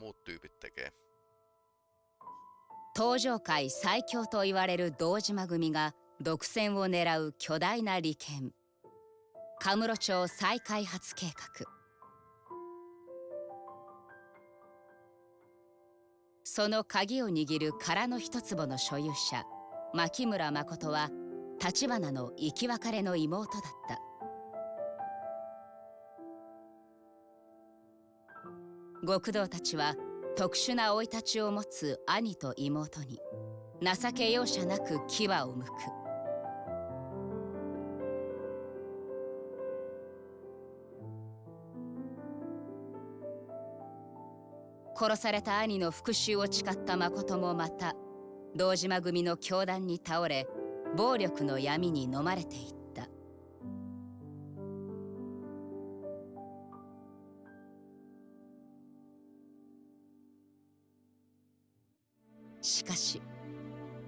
muut tyypit tekee. 登場界最強と言われる堂島組が独占を狙う巨大な利権。カムロ町再開発計画。その鍵を握る空の一坪の所有者牧村誠は橘の生き別れの妹だった。極道たちは特殊な生い立ちを持つ兄と妹に情け容赦なく牙をむく。殺された兄の復讐を誓った誠もまた堂島組の教団に倒れ暴力の闇に飲まれていた。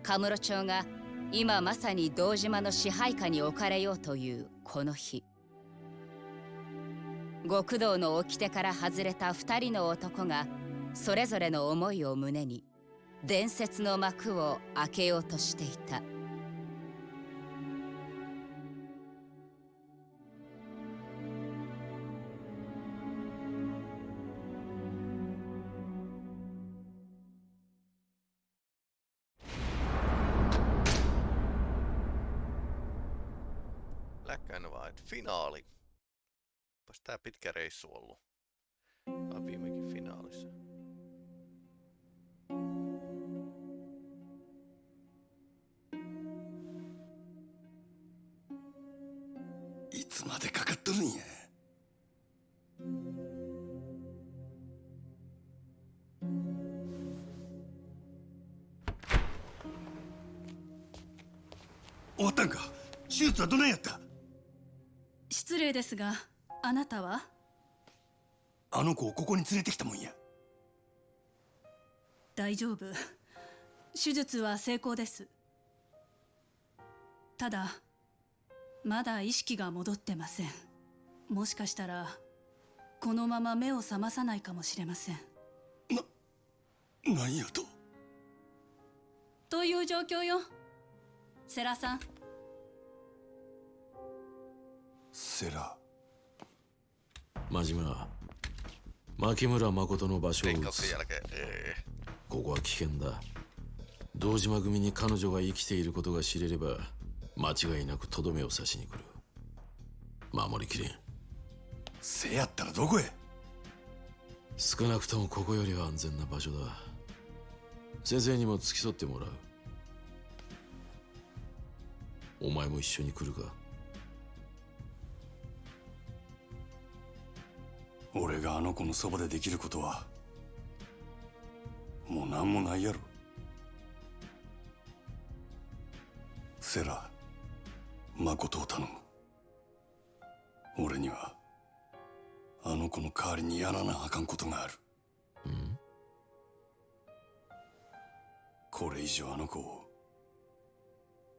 カムロ町が今まさに堂島の支配下に置かれようというこの日。極道の掟から外れた2人の男がそれぞれの思いを胸に伝説の幕を開けようとしていた。Finaali. Onpas tää pitkä reissu ollut. ですがあなたは？あの子をここに連れてきたもんや。大丈夫。手術は成功です。ただまだ意識が戻ってません。もしかしたらこのまま目を覚まさないかもしれません。な何やと？という状況よ。世良さん。セラ真島牧村誠の場所をここは危険だ。堂島組に彼女が生きていることが知れれば間違いなくとどめを刺しに来る。守りきれん。せやったらどこへ？少なくともここよりは安全な場所だ。先生にも付き添ってもらう。お前も一緒に来るか俺があの子のそばでできることはもう何もないやろ。セラ誠を頼む。俺にはあの子の代わりにやらなあかんことがある。これ以上あの子を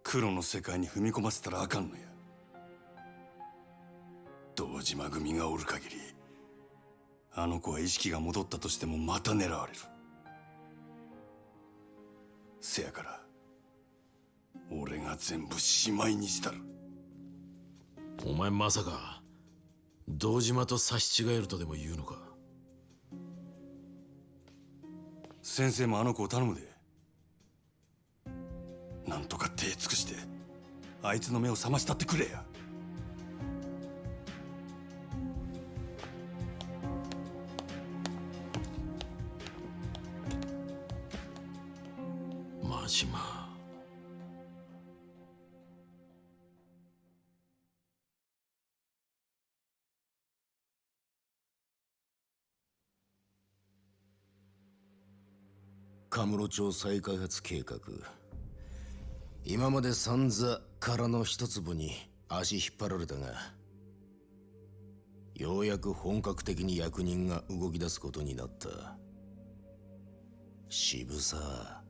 黒の世界に踏み込ませたらあかんのや。堂島組がおる限りあの子は意識が戻ったとしてもまた狙われる。せやから俺が全部しまいにしたる。お前まさか堂島と差し違えるとでも言うのか？先生もあの子を頼むで。なんとか手尽くしてあいつの目を覚ましたってくれや島カムロ町再開発計画。今まで散々空の一粒に足引っ張られたがようやく本格的に役人が動き出すことになった。渋沢。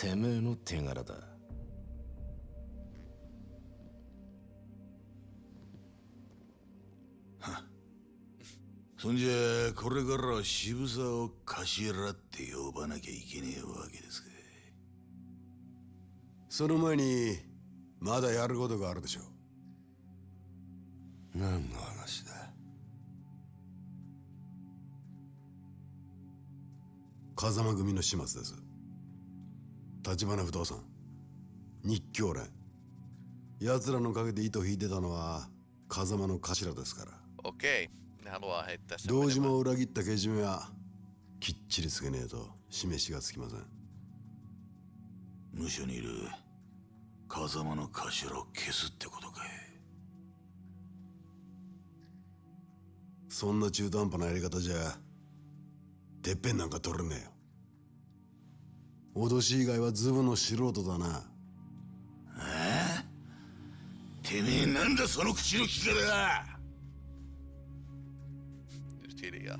てめえの手柄だそんじゃこれからは渋沢を頭って呼ばなきゃいけねえわけですかその前にまだやることがあるでしょ何の話だ風間組の始末です橘不動産。日教連。奴らの陰で糸引いてたのは風間の頭ですから。Sen 堂.島を裏切ったけじめはきっちりつけねえと示しがつきません。無所にいる。風間の頭を消すってことかい。そんな中途半端なやり方じゃてっぺんなんか取れねえよ脅し以外はズブの素人だな。てめえなんだその口の利き方 Just hiljaa.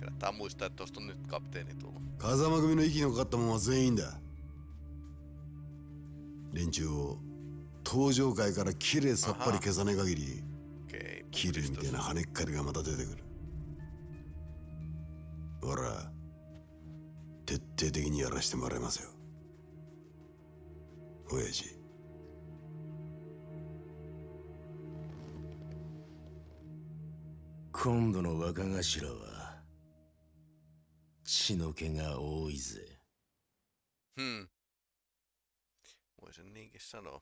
Kannattaa muistaa, että tuosta on nyt kapteeni tullut. 風間組の息のかかったもんは全員だ。連中を登場界からきれいさっぱり消さねえ限りキリみたいな跳ねっかりがまた出てくるほら徹底的にやらしてもらいますよ親父今度の若頭は血の気が多いぜ Hmm. Voisin niinkin sanoa.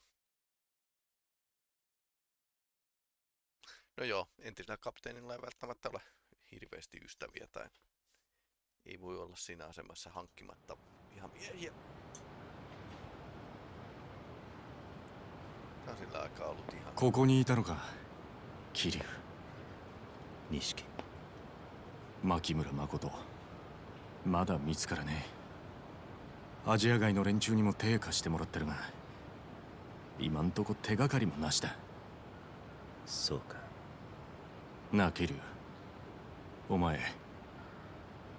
No joo, entisellä kapteenilla ei välttämättä ole hirveästi ystäviä tai ei voi olla siinä asemassa hankkimatta ihan miehiä. Tää on sillä aikaa ollut ihan ここにいたのか桐生錦牧村誠まだ見つからねえアジア外の連中にも手貸してもらってるが今んとこ手がかりもなしだそうかなあ桐生お前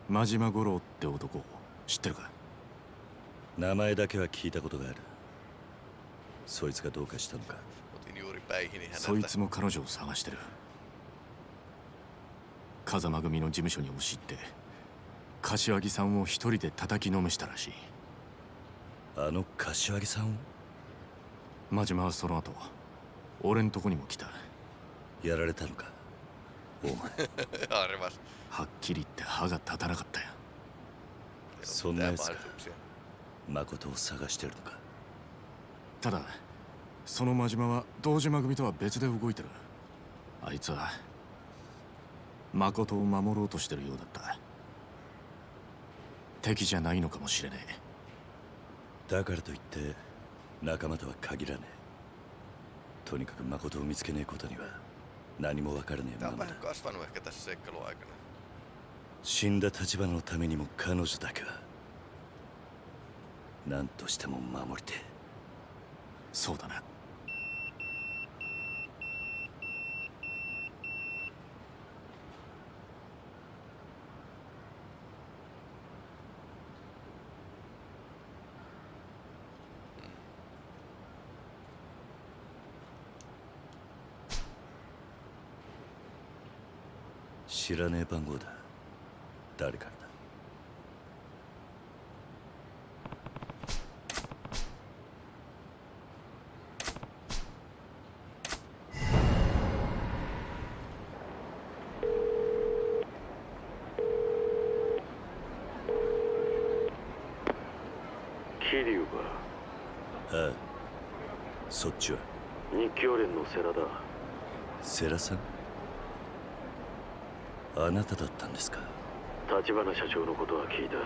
真島五郎って男。知ってるか？名前だけは聞いたことがある。そいつがどうかしたのか。そい.つも彼女を探してる。風間組の事務所に押し入って柏木さんを一人で叩きのめしたらしい。あの柏木さんを？真島はその後俺んとこにも来た。やられたのか？お前。Arvas. はっきり言って歯が立たなかったよ。そんなやつか.誠を探してるのか。ただその真島は堂島組とは別で動いてる。あいつは誠を守ろうとしてるようだった。敵じゃないのかもしれねえ。だからといって仲間とは限らねえ。とにかく誠を見つけねえことには何もわからね死んだ立場のためにも彼女だけは何としても守りてそうだな、知らねえ番号だ誰からだ桐生かああそっちは日教連の世良だ世良さんあなただったんですか？立花社長のことは聞いた。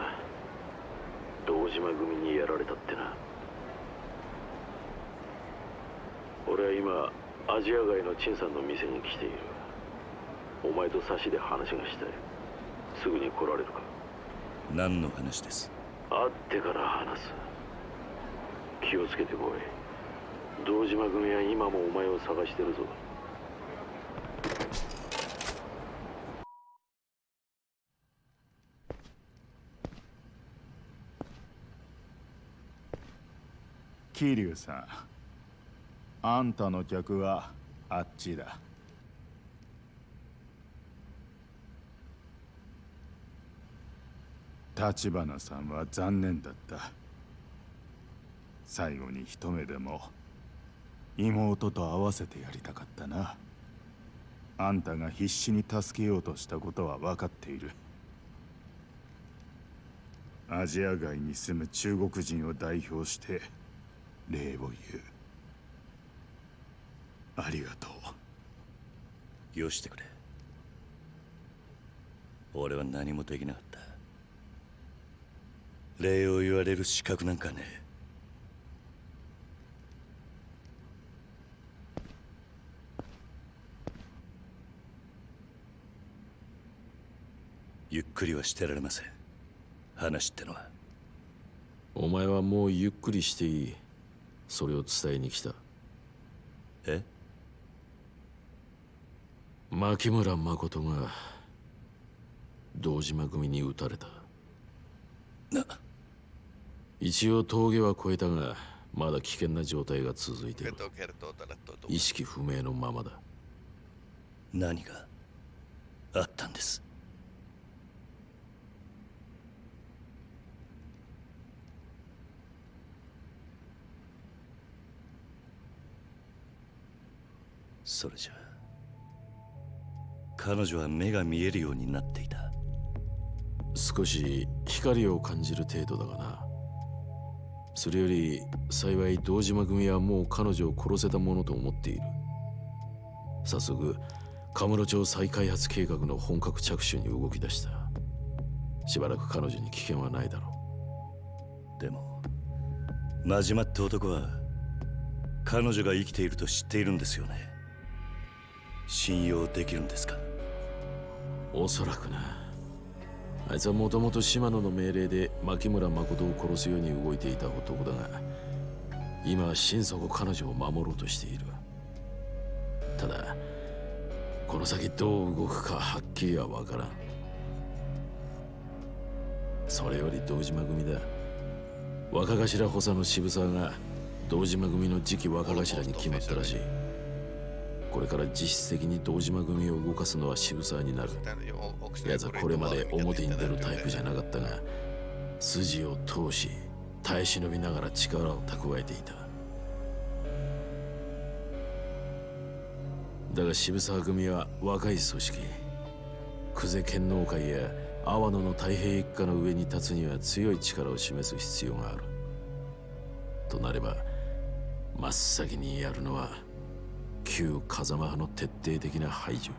堂島組にやられたってな。俺は今アジア外の陳さんの店に来ている。お前と差しで話がしたい。すぐに来られるか？何の話です？会ってから話す。気をつけてこい。堂島組は今もお前を探してるぞ桐生さん。あんたの客はあっちだ。立花さんは残念だった。最後に一目でも妹と会わせてやりたかったな。あんたが必死に助けようとしたことは分かっている。アジア外に住む中国人を代表して礼を言う。ありがとう。よしてくれ。俺は何もできなかった。礼を言われる資格なんかねえ。ゆっくりはしてられません。話ってのは。お前はもうゆっくりしていいそれを伝えに来た。え？牧村誠が堂島組に撃たれた。な。一応峠は越えたがまだ危険な状態が続いている。意識不明のままだ。何があったんです？それじゃ。彼女は目が見えるようになっていた。少し光を感じる程度だがな。それより幸い堂島組はもう彼女を殺せたものと思っている。早速カムロ町再開発計画の本格着手に動き出した。しばらく彼女に危険はないだろう。でも真島って男は彼女が生きていると知っているんですよね信用できるんですか？おそらくな。あいつはもともと島野の命令で牧村誠を殺すように動いていた男だが今は心底彼女を守ろうとしている。ただこの先どう動くかはっきりは分からん。それより堂島組だ。若頭補佐の渋沢が堂島組の次期若頭に決まったらしい。これから実質的に堂島組を動かすのは渋沢になる。奴はこれまで表に出るタイプじゃなかったが筋を通し耐え忍びながら力を蓄えていた。だが渋沢組は若い組織久世剣能会や阿波野の太平一家の上に立つには強い力を示す必要がある。となれば真っ先にやるのは旧風間派の徹底的な排除。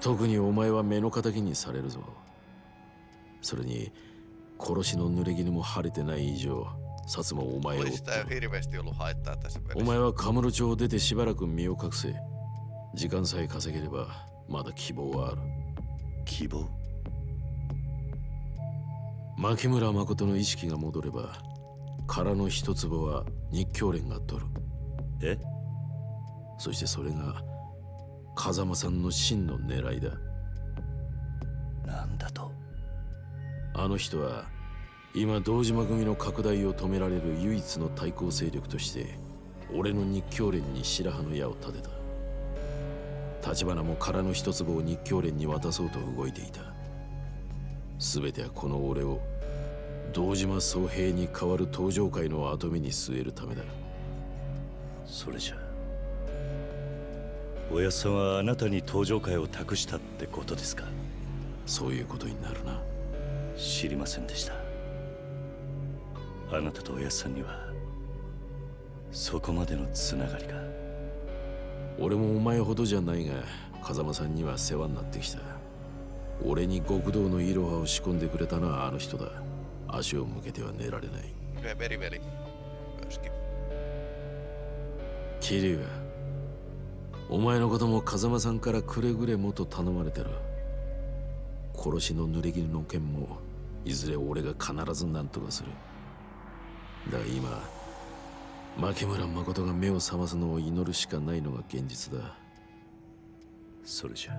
特にお前は目の敵にされるぞ。それに殺しの濡れ衣も晴れてない以上薩もお前をお前はカムロ町を出てしばらく身を隠せ。時間さえ稼げればまだ希望はある。希望？牧村誠の意識が戻れば殻の一坪は日教連が取る。え？そしてそれが風間さんの真の狙いだ。なんだと？あの人は今堂島組の拡大を止められる唯一の対抗勢力として俺の日教連に白羽の矢を立てた。立花も殻の一坪を日教連に渡そうと動いていた。全てはこの俺を堂島宗平に代わる登場界の跡目に据えるためだ。それじゃ。おやさんはあなたに登場界を託したってことですか？そういうことになるな。知りませんでした。あなたとおやさんにはそこまでのつながりが。俺もお前ほどじゃないが風間さんには世話になってきた。俺に極道のイロハを仕込んでくれたのはあの人だ足を向けては寝られない。桐生お前のことも風間さんからくれぐれもと頼まれてる。殺しの濡れ衣の件もいずれ俺が必ず何とかする。だが今牧村誠が目を覚ますのを祈るしかないのが現実だ。それじゃ。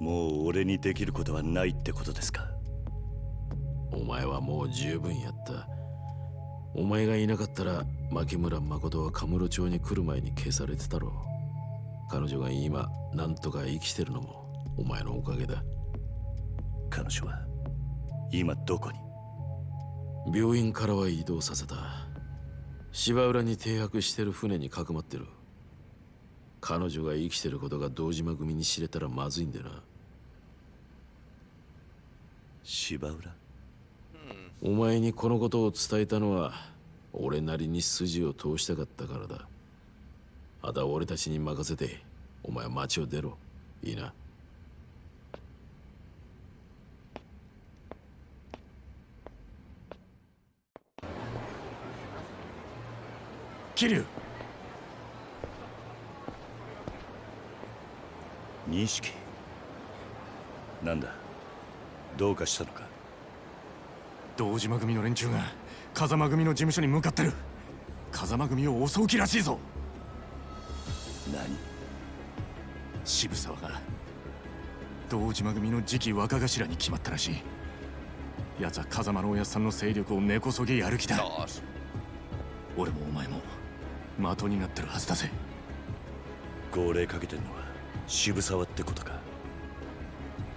もう俺にできることはないってことですか？お前はもう十分やった。お前がいなかったら牧村誠はカムロ町に来る前に消されてたろう。彼女が今何とか生きてるのもお前のおかげだ。彼女は今どこに？病院からは移動させた。芝浦に停泊してる船にかくまってる。彼女が生きてることが堂島組に知れたらまずいんでな。芝浦？お前にこのことを伝えたのは俺なりに筋を通したかったからだ。あとは俺たちに任せてお前は町を出ろ。いいな？桐生。錦。なんだ？どうかしたのか？堂島組の連中が風間組の事務所に向かってる。風間組を襲う気らしいぞ。何？渋沢が堂島組の次期若頭に決まったらしい。奴は風間のおやっさんの勢力を根こそぎやる気だ。俺もお前も的になってるはずだぜ。号令かけてんのは渋沢ってことか。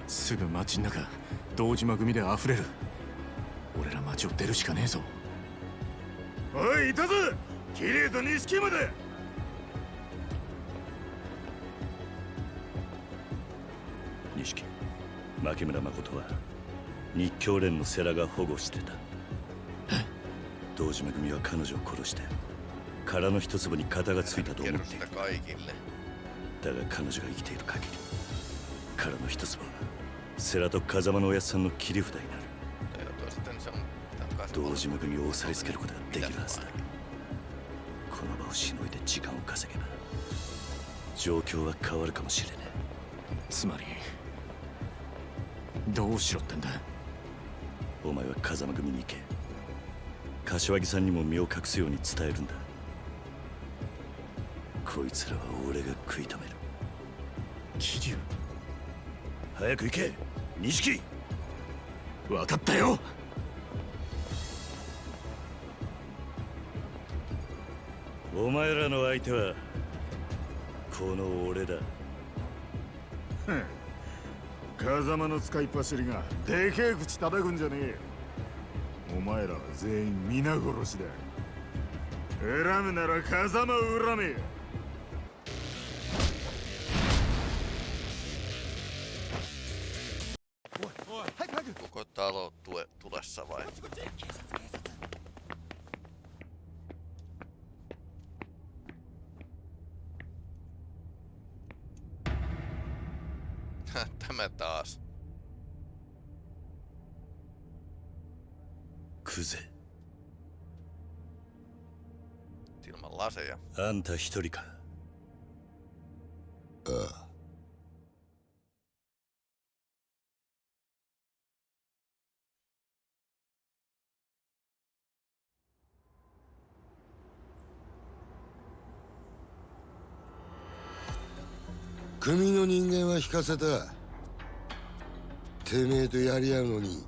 すぐ街の中堂島組で溢れる俺ら街を出るしかねえぞ。おいいたぞ。綺麗と錦まで。錦牧村誠は日教連の世良が保護してた。堂島組は彼女を殺して殻の一粒に型がついたと思っている。だが彼女が生きている限り殻の一粒は世良と風間のおやっさんの切り札になる堂島組を抑えつけることができるはずだ。この場をしのいで時間を稼げば状況は変わるかもしれねえ。つまりどうしろってんだ？お前は風間組に行け。柏木さんにも身を隠すように伝えるんだ。こいつらは俺が食い止める。桐生。早く行け錦！分かったよお前らの相手はこの俺だ。風間の使いっ走りがでけえ口叩くんじゃねえお前らは全員皆殺しだ。恨むなら風間を恨め Koko talo tue, tulessa vai? あんた一人か。ああ。組の人間は引かせた。てめえとやり合うのに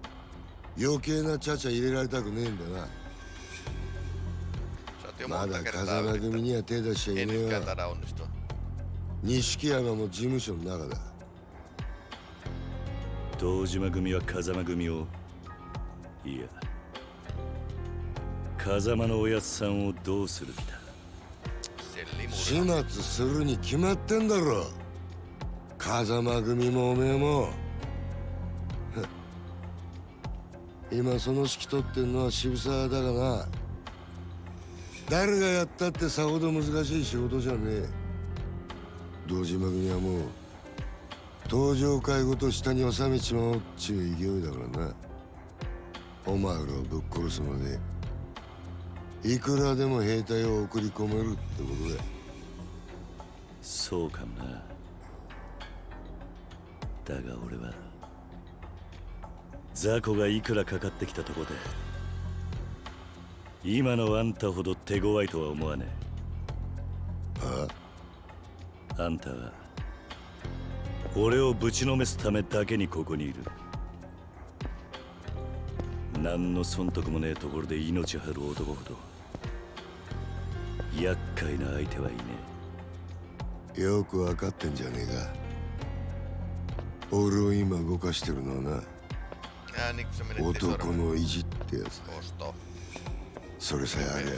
余計なちゃちゃ入れられたくねえんだな。まだ風間.組には手出しちゃいねえ onnistua. 錦山も事務所の中だ堂島組は風間組をいや風間のおやっさんをどうする気だ？始.末するに決まってんだろ風間組もおめえも 今その指揮取ってんのは渋沢だがな誰がやったってさほど難しい仕事じゃねえ。堂島組はもう登場会ごと下に収めちまおうっちゅう勢いだからな。お前らをぶっ殺すまでいくらでも兵隊を送り込めるってことだ。そうかもな。だが俺は雑魚がいくらかかってきたとこで今のあんたほど手強いとは思わねえ。ああ。んたは俺をぶちのめすためだけにここにいる。何の損得もねえところで命張る男ほど厄介な相手はいねよくわかってんじゃねえか。俺を今動かしてるのはな男の意地ってやつ Osto. それさえありゃ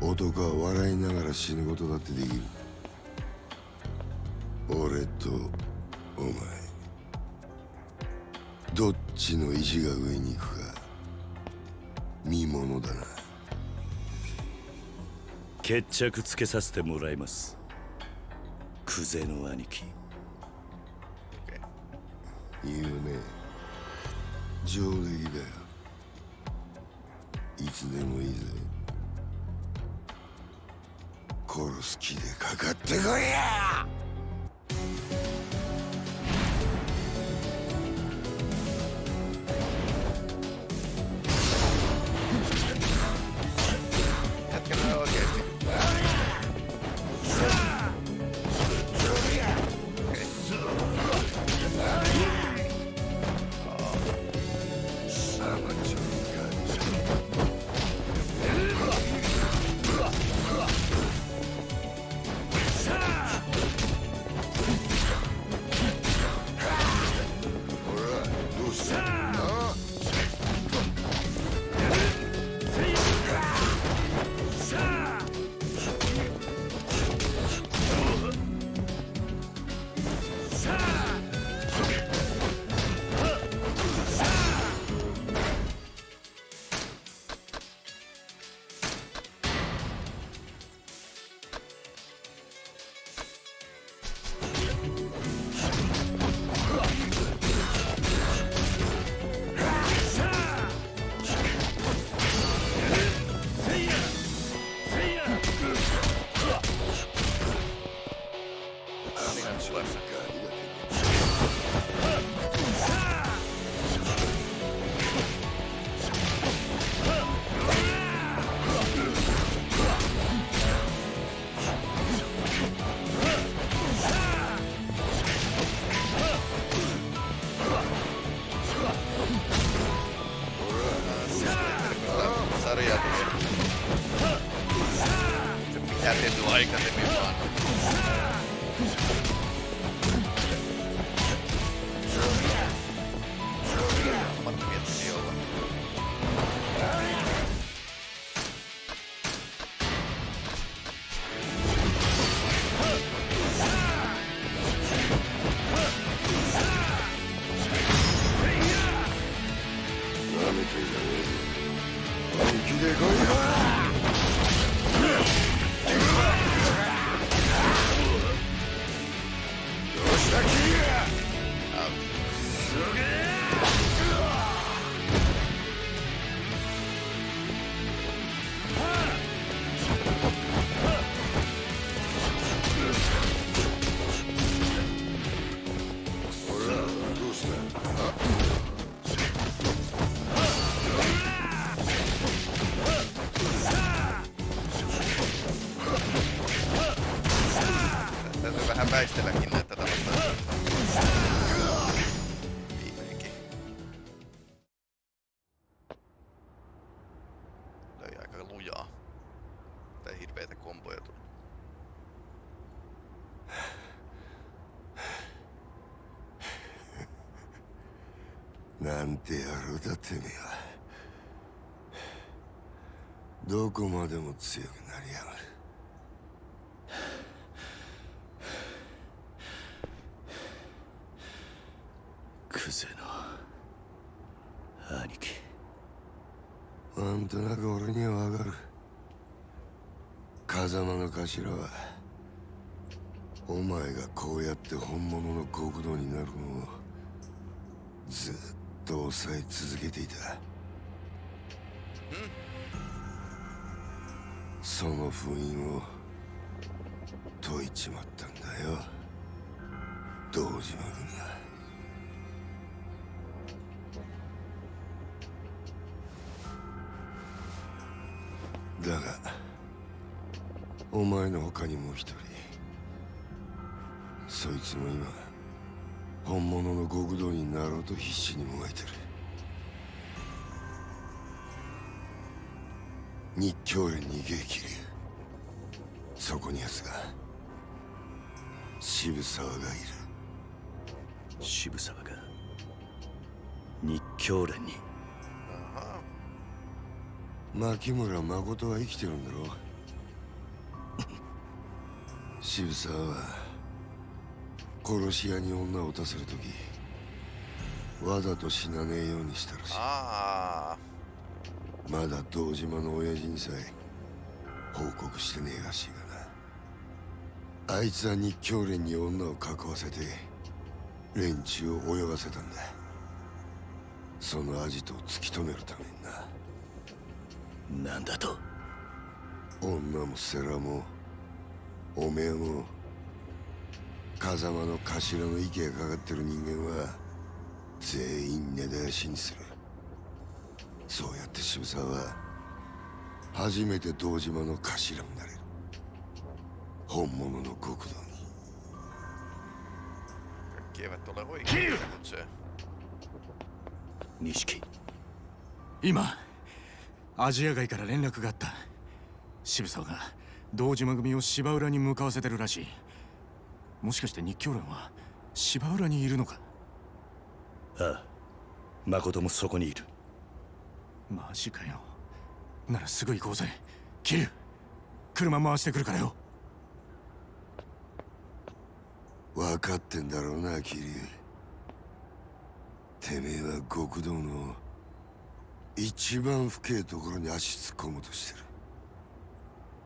男は笑いながら死ぬことだってできる。俺とお前。どっちの意地が上に行くか。見ものだな。決着つけさせてもらいます。クゼの兄貴。言うね。上出来だよいつでもいいぜ。殺す気でかかってこいや！Täytyy vähän väistelläkin näitä tällaista. クゼの兄貴。なんとなく俺にはわかる。風間の頭はお前がこうやって本物の極道になるのをずっと抑え続けていた。その封印を解いちまったんだよ。堂島君が。お前の他にもう一人。そいつも今本物の極道になろうと必死にもがいてる。日教連に激流そこに奴が。渋沢がいる。渋沢が日教連に。牧村誠は生きてるんだろ渋沢は殺し屋に女を撃たせる時わざと死なねえようにしたらしい。まだ堂島の親父にさえ報告してねえらしいがな。あいつは日教連に女を囲わせて連中を泳がせたんだ。そのアジトを突き止めるためにな。なんだと？女も世良もおめえも風間の頭の息がかかってる人間は全員根絶やしにする。そうやって渋沢は初めて堂島の頭になれる。本物の極道に。Kaikki eivät ole oikein, mutta se... 錦。今アジア街から連絡があった。渋沢が堂島組を芝浦に向かわせてるらしい。もしかして日教連は芝浦にいるのか？ああ。誠もそこにいる。マジかよ。ならすぐ行こうぜ。桐生車回してくるからよ。分かってんだろうな桐生てめえは極道の一番深えところに足突っ込もうとしてる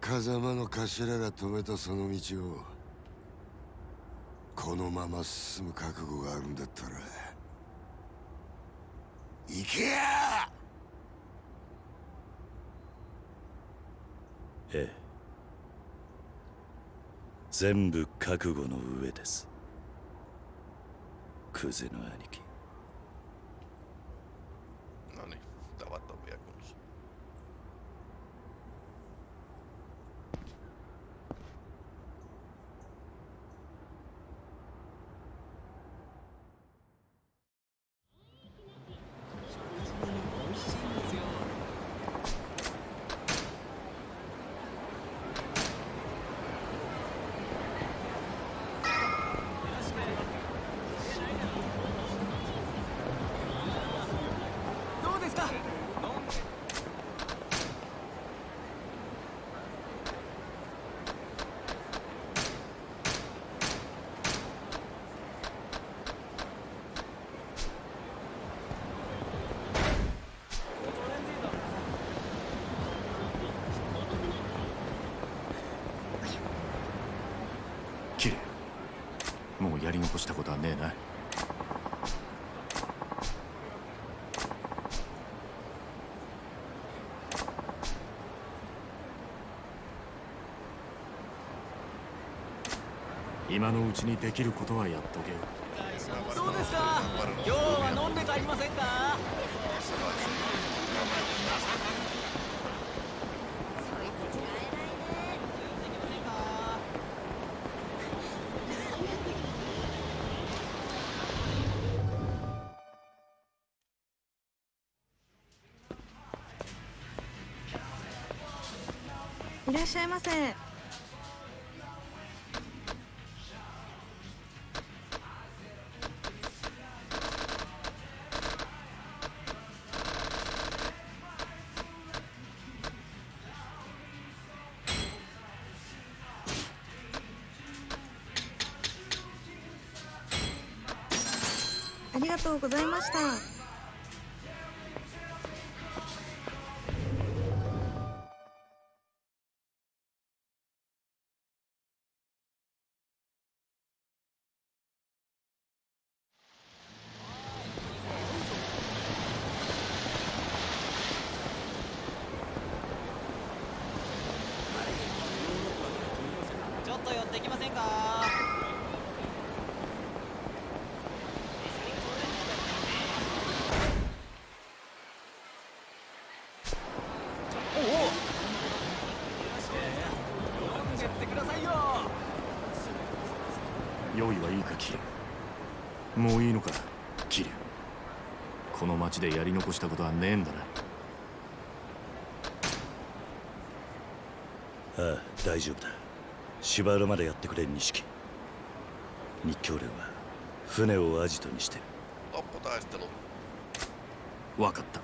風間の頭が止めたその道をこのまま進む覚悟があるんだったら行けや！ええ。全部覚悟の上です。クゼの兄貴 No niin, tavat on vielä kunnossa. もうやり残したことはねえな今のうちにできることはやっとけよ。どうですか？今日は飲んで帰りませんか？いらっしゃいませとうございました。ちょっと寄ってきませんかおお飲んでってくださいよ用意はいいかキリもういいのかキリこの町でやり残したことはねえんだな。ああ大丈夫だ。芝浦までやってくれ錦。日教連は船をアジトにしてロッポタイステル分かった